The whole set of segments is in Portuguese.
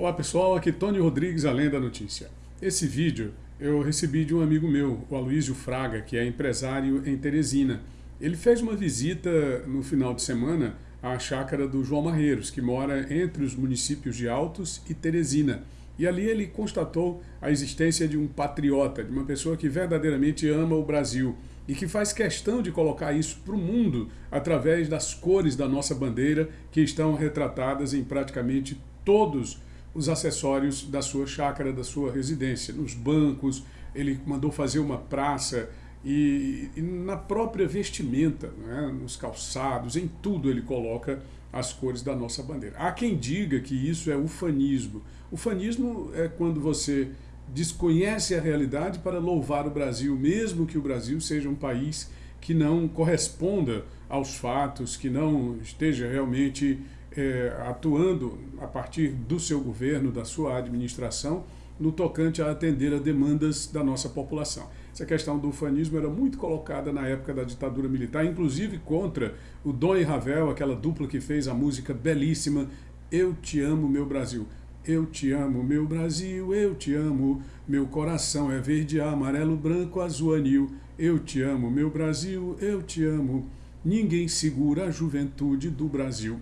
Olá pessoal, aqui Tony Rodrigues, Além da Notícia. Esse vídeo eu recebi de um amigo meu, o Aloysio Fraga, que é empresário em Teresina. Ele fez uma visita no final de semana à chácara do João Marreiros, que mora entre os municípios de Altos e Teresina. E ali ele constatou a existência de um patriota, de uma pessoa que verdadeiramente ama o Brasil e que faz questão de colocar isso para o mundo através das cores da nossa bandeira que estão retratadas em praticamente todos os acessórios da sua chácara, da sua residência, nos bancos, ele mandou fazer uma praça e, e na própria vestimenta, né, nos calçados, em tudo ele coloca as cores da nossa bandeira. Há quem diga que isso é ufanismo. Ufanismo é quando você desconhece a realidade para louvar o Brasil, mesmo que o Brasil seja um país que não corresponda aos fatos, que não esteja realmente é, atuando a partir do seu governo, da sua administração, no tocante a atender a demandas da nossa população. Essa questão do ufanismo era muito colocada na época da ditadura militar, inclusive contra o Dom e Ravel, aquela dupla que fez a música belíssima Eu Te Amo, Meu Brasil. Eu te amo, meu Brasil, eu te amo, meu coração é verde, amarelo, branco, azul, anil. Eu te amo, meu Brasil, eu te amo, ninguém segura a juventude do Brasil.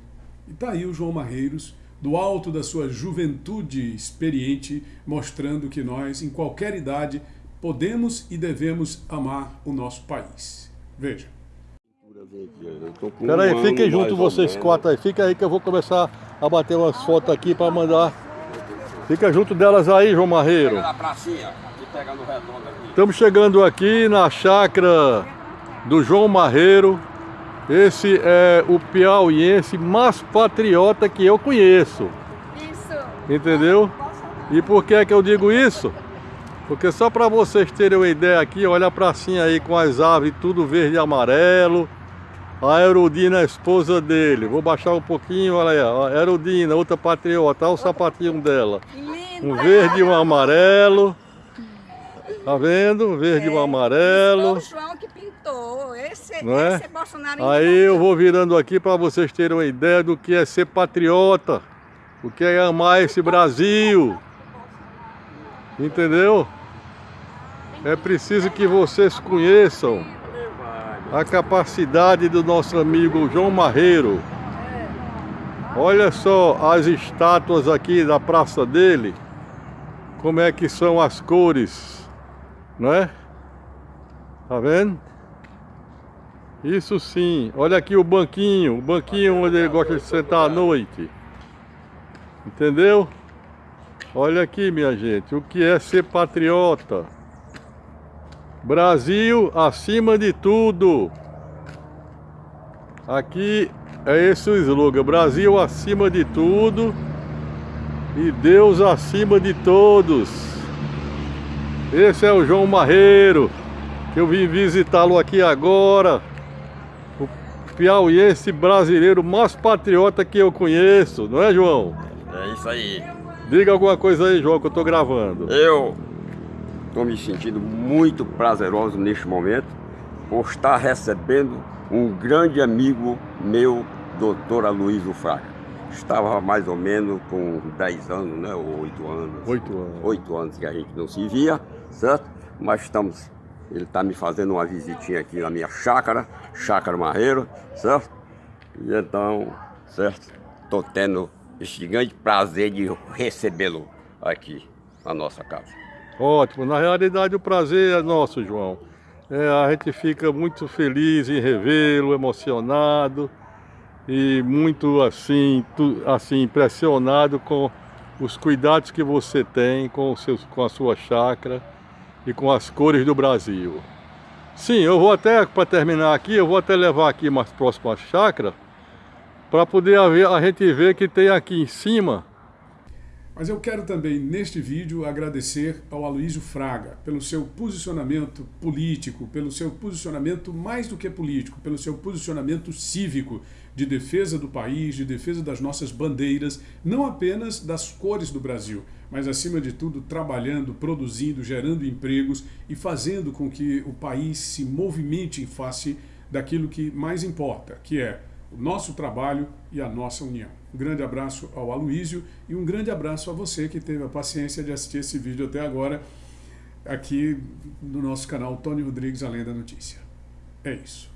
E está aí o João Marreiros, do alto da sua juventude experiente, mostrando que nós, em qualquer idade, podemos e devemos amar o nosso país. Veja. Peraí, fiquem junto vocês quatro aí, fica aí que eu vou começar a bater umas fotos aqui para mandar. Fica junto delas aí, João Marreiro. Estamos chegando aqui na chácara do João Marreiro, esse é o piauiense mais patriota que eu conheço. Isso. Entendeu? E por que é que eu digo isso? Porque só para vocês terem uma ideia aqui, olha a pracinha aí com as árvores tudo verde e amarelo. A Erudina, a esposa dele. Vou baixar um pouquinho, olha aí. A Erudina, outra patriota. Olha o sapatinho dela. Um verde e um amarelo. Tá vendo? Verde e um é, amarelo. o João que pintou. Esse, é? esse Bolsonaro... Aí eu vou virando aqui para vocês terem uma ideia do que é ser patriota. O que é amar esse Brasil. Entendeu? É preciso que vocês conheçam a capacidade do nosso amigo João Marreiro. Olha só as estátuas aqui da praça dele. Como é que são as cores não é? Tá vendo? Isso sim. Olha aqui o banquinho, o banquinho onde ele gosta de sentar à noite. Entendeu? Olha aqui, minha gente, o que é ser patriota. Brasil acima de tudo. Aqui é esse o slogan, Brasil acima de tudo e Deus acima de todos. Esse é o João Marreiro, que eu vim visitá-lo aqui agora. Piauiense brasileiro mais patriota que eu conheço, não é, João? É isso aí. Diga alguma coisa aí, João, que eu tô gravando. Eu estou me sentindo muito prazeroso neste momento por estar recebendo um grande amigo meu, doutor Aloysio Fraga. Estava mais ou menos com 10 anos, né? Ou 8 anos. 8 anos. 8 anos que a gente não se via certo? Mas estamos, ele está me fazendo uma visitinha aqui na minha chácara, chácara Marreiro, certo? E então, certo? Estou tendo esse grande prazer de recebê-lo aqui na nossa casa. Ótimo, na realidade o prazer é nosso, João. É, a gente fica muito feliz em revê-lo, emocionado e muito assim, tu, assim impressionado com os cuidados que você tem com, seus, com a sua chácara e com as cores do Brasil. Sim, eu vou até, para terminar aqui, eu vou até levar aqui mais próximo à chácara, para poder a gente ver que tem aqui em cima. Mas eu quero também, neste vídeo, agradecer ao Aloysio Fraga pelo seu posicionamento político, pelo seu posicionamento mais do que político, pelo seu posicionamento cívico de defesa do país, de defesa das nossas bandeiras, não apenas das cores do Brasil, mas acima de tudo trabalhando, produzindo, gerando empregos e fazendo com que o país se movimente em face daquilo que mais importa, que é o nosso trabalho e a nossa união. Um grande abraço ao Aloísio e um grande abraço a você que teve a paciência de assistir esse vídeo até agora aqui no nosso canal Tony Rodrigues Além da Notícia. É isso.